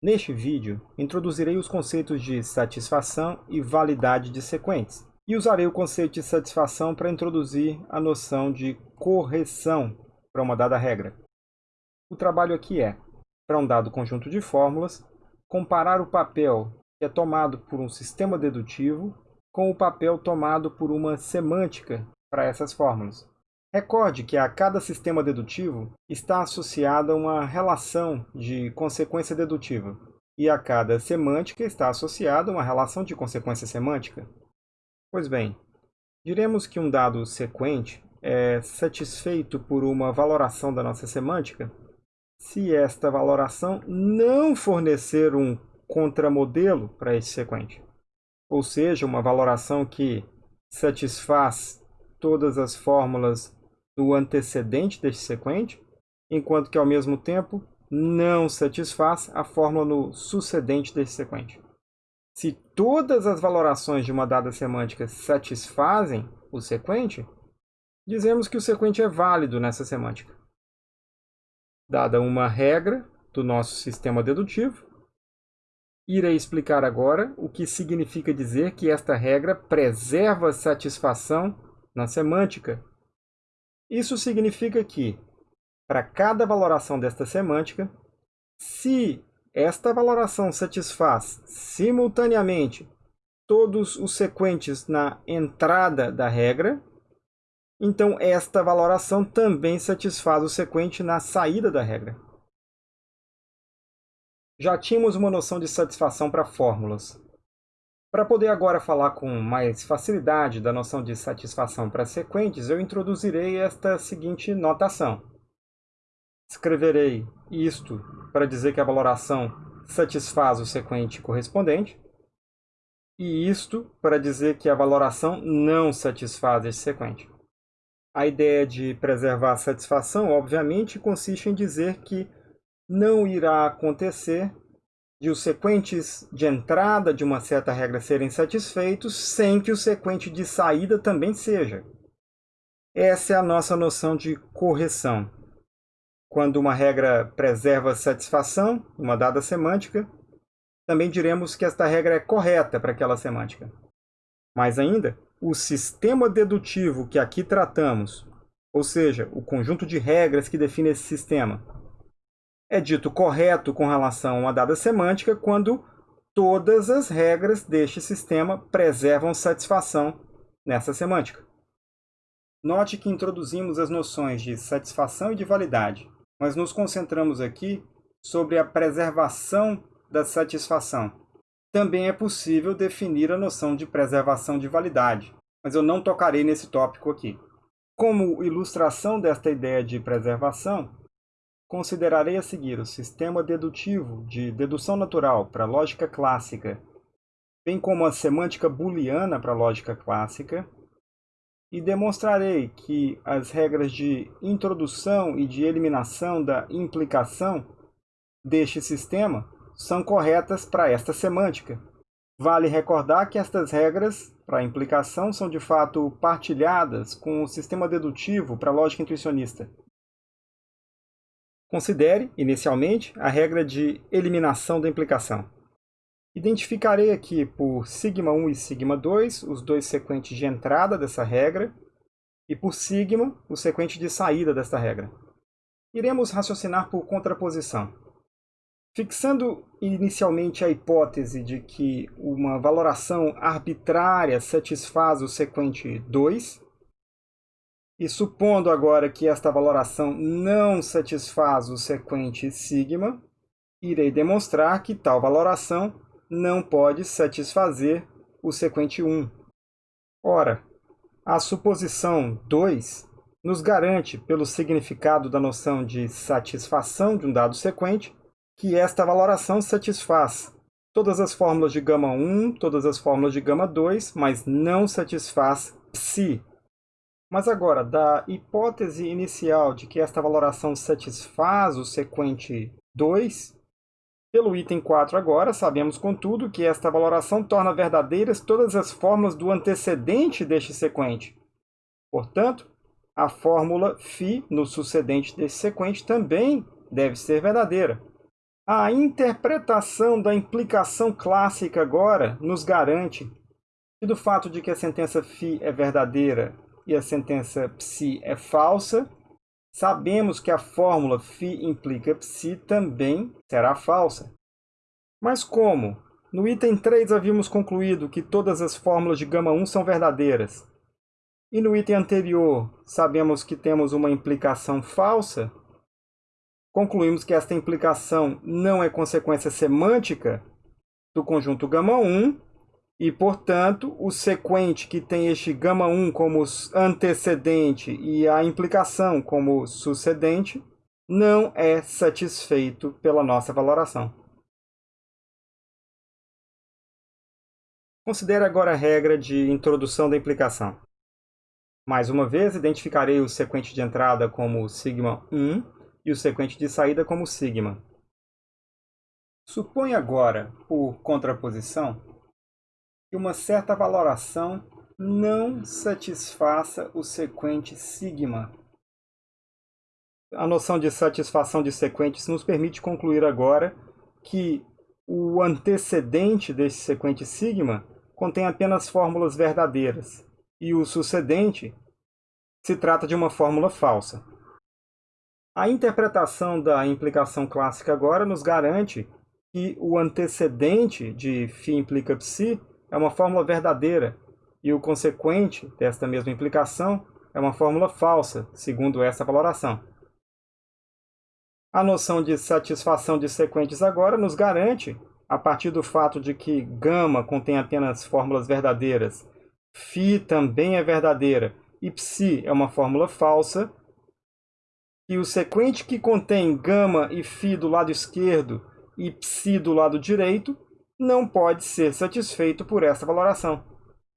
Neste vídeo, introduzirei os conceitos de satisfação e validade de sequentes, e usarei o conceito de satisfação para introduzir a noção de correção para uma dada regra. O trabalho aqui é, para um dado conjunto de fórmulas, comparar o papel que é tomado por um sistema dedutivo com o papel tomado por uma semântica para essas fórmulas. Recorde que a cada sistema dedutivo está associada uma relação de consequência dedutiva, e a cada semântica está associada uma relação de consequência semântica. Pois bem, diremos que um dado sequente é satisfeito por uma valoração da nossa semântica se esta valoração não fornecer um contramodelo para esse sequente, ou seja, uma valoração que satisfaz todas as fórmulas do antecedente deste sequente, enquanto que ao mesmo tempo não satisfaz a fórmula no sucedente deste sequente. Se todas as valorações de uma dada semântica satisfazem o sequente, dizemos que o sequente é válido nessa semântica. Dada uma regra do nosso sistema dedutivo, irei explicar agora o que significa dizer que esta regra preserva satisfação na semântica isso significa que, para cada valoração desta semântica, se esta valoração satisfaz simultaneamente todos os sequentes na entrada da regra, então esta valoração também satisfaz o sequente na saída da regra. Já tínhamos uma noção de satisfação para fórmulas. Para poder agora falar com mais facilidade da noção de satisfação para sequentes, eu introduzirei esta seguinte notação. Escreverei isto para dizer que a valoração satisfaz o sequente correspondente, e isto para dizer que a valoração não satisfaz esse sequente. A ideia de preservar a satisfação, obviamente, consiste em dizer que não irá acontecer de os sequentes de entrada de uma certa regra serem satisfeitos sem que o sequente de saída também seja. Essa é a nossa noção de correção. Quando uma regra preserva satisfação, uma dada semântica, também diremos que esta regra é correta para aquela semântica. Mais ainda, o sistema dedutivo que aqui tratamos, ou seja, o conjunto de regras que define esse sistema, é dito correto com relação a dada semântica quando todas as regras deste sistema preservam satisfação nessa semântica. Note que introduzimos as noções de satisfação e de validade, mas nos concentramos aqui sobre a preservação da satisfação. Também é possível definir a noção de preservação de validade, mas eu não tocarei nesse tópico aqui. Como ilustração desta ideia de preservação, Considerarei a seguir o sistema dedutivo de dedução natural para lógica clássica, bem como a semântica booleana para lógica clássica, e demonstrarei que as regras de introdução e de eliminação da implicação deste sistema são corretas para esta semântica. Vale recordar que estas regras para implicação são de fato partilhadas com o sistema dedutivo para a lógica intuicionista. Considere, inicialmente, a regra de eliminação da implicação. Identificarei aqui por sigma 1 e sigma 2 os dois sequentes de entrada dessa regra e por sigma o sequente de saída desta regra. Iremos raciocinar por contraposição. Fixando inicialmente a hipótese de que uma valoração arbitrária satisfaz o sequente 2, e supondo agora que esta valoração não satisfaz o sequente sigma, irei demonstrar que tal valoração não pode satisfazer o sequente 1. Ora, a suposição 2 nos garante, pelo significado da noção de satisfação de um dado sequente, que esta valoração satisfaz todas as fórmulas de gama 1, todas as fórmulas de gama 2, mas não satisfaz psi, mas agora, da hipótese inicial de que esta valoração satisfaz o sequente 2, pelo item 4 agora, sabemos, contudo, que esta valoração torna verdadeiras todas as fórmulas do antecedente deste sequente. Portanto, a fórmula φ no sucedente deste sequente também deve ser verdadeira. A interpretação da implicação clássica agora nos garante que do fato de que a sentença φ é verdadeira e a sentença psi é falsa, sabemos que a fórmula φ implica psi também será falsa. Mas como? No item 3 havíamos concluído que todas as fórmulas de gama 1 são verdadeiras. E no item anterior sabemos que temos uma implicação falsa. Concluímos que esta implicação não é consequência semântica do conjunto gama 1 e, portanto, o sequente que tem este gama 1 como antecedente e a implicação como sucedente não é satisfeito pela nossa valoração. Considere agora a regra de introdução da implicação. Mais uma vez, identificarei o sequente de entrada como sigma 1 e o sequente de saída como sigma. Suponha agora, por contraposição, que uma certa valoração não satisfaça o sequente sigma. A noção de satisfação de sequentes nos permite concluir agora que o antecedente desse sequente sigma contém apenas fórmulas verdadeiras, e o sucedente se trata de uma fórmula falsa. A interpretação da implicação clássica agora nos garante que o antecedente de φ implica psi é uma fórmula verdadeira e o consequente desta mesma implicação é uma fórmula falsa, segundo essa valoração. A noção de satisfação de sequentes agora nos garante a partir do fato de que gama contém apenas fórmulas verdadeiras, φ também é verdadeira e psi é uma fórmula falsa, e o sequente que contém gama e φ do lado esquerdo e psi do lado direito não pode ser satisfeito por essa valoração.